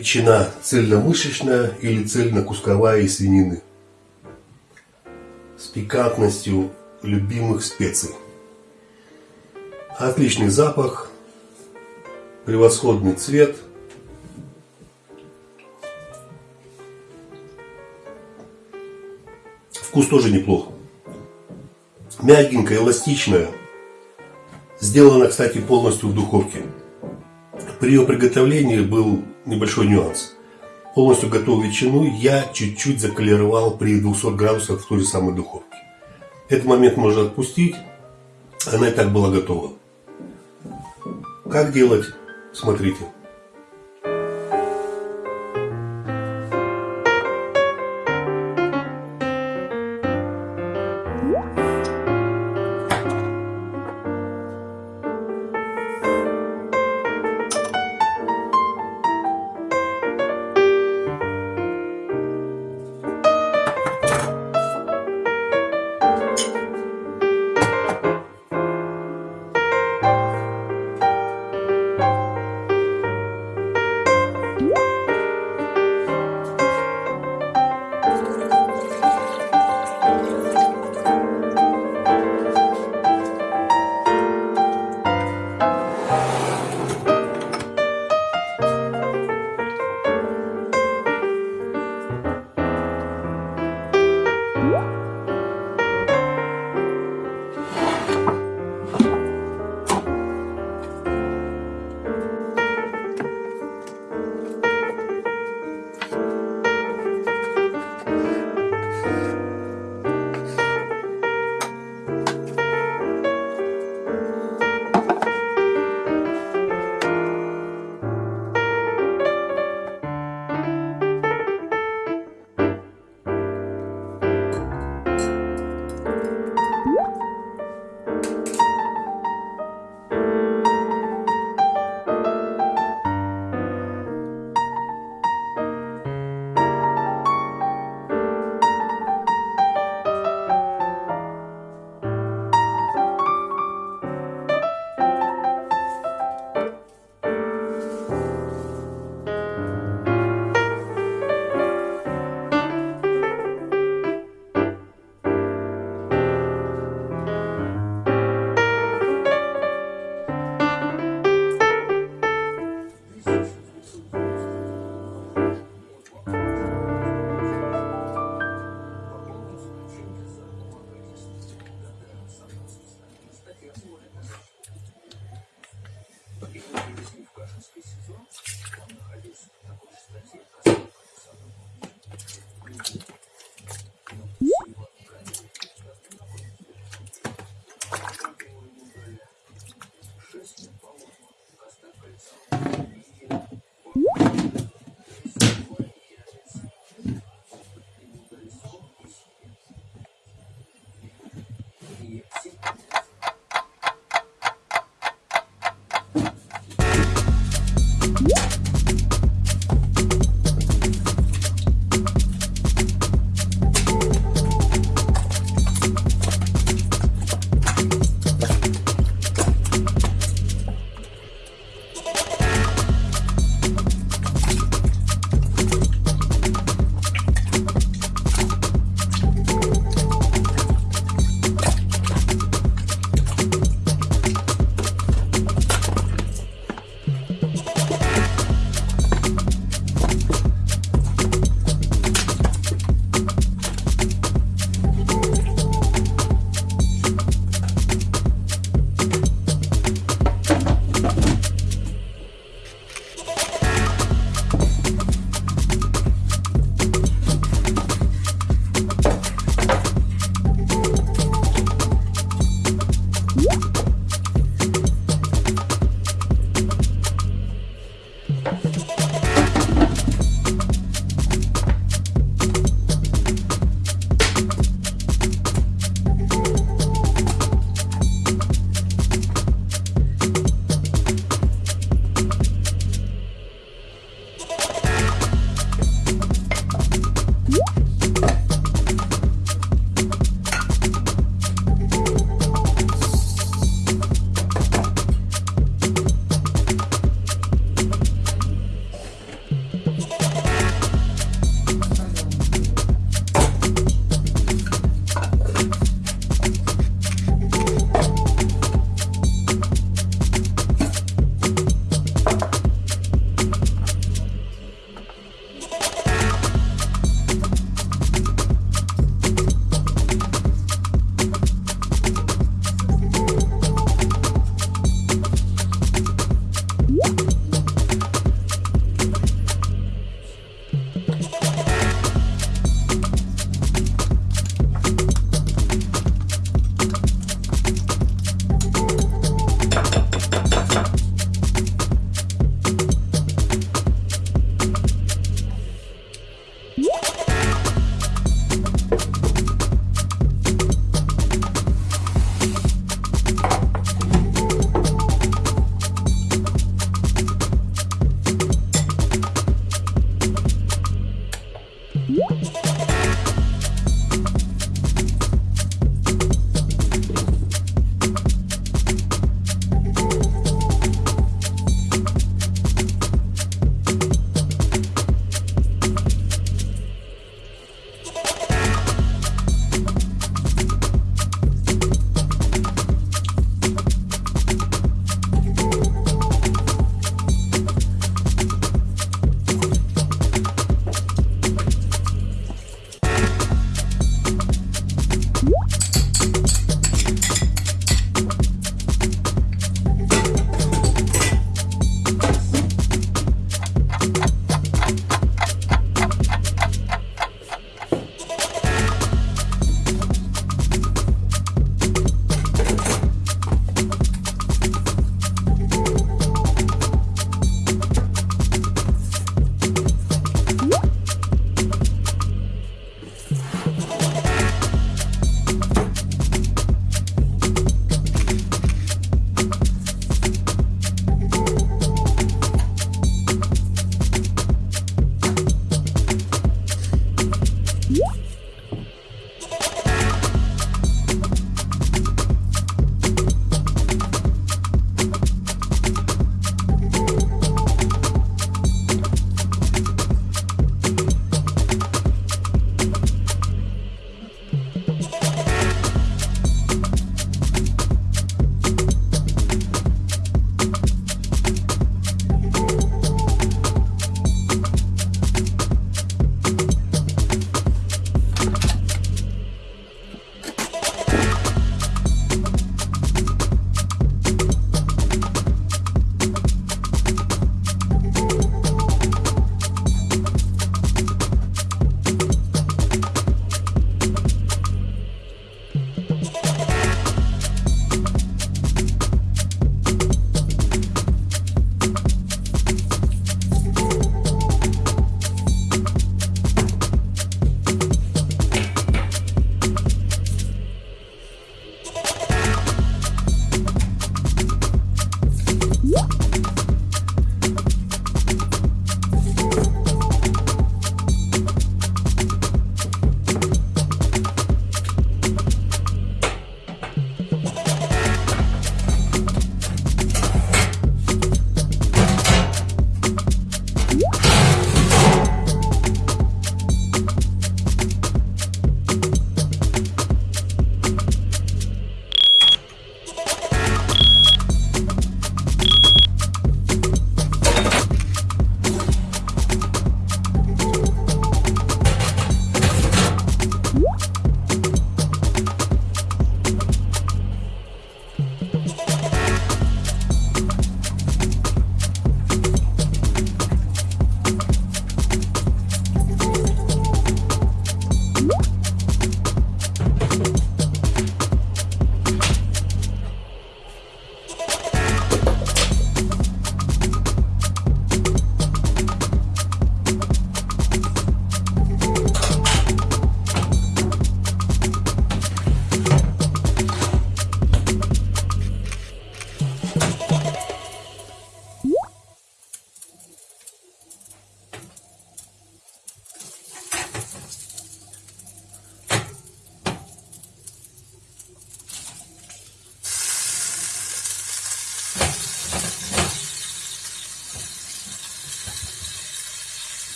ветчина цельномышечная или цельнокусковая из свинины с пикантностью любимых специй. Отличный запах, превосходный цвет. Вкус тоже неплох. Мягенькая, эластичная. Сделана, кстати, полностью в духовке. При ее приготовлении был небольшой нюанс. Полностью готовую ветчину я чуть-чуть заколеровал при 200 градусах в той же самой духовке. Этот момент можно отпустить. Она и так была готова. Как делать? Смотрите.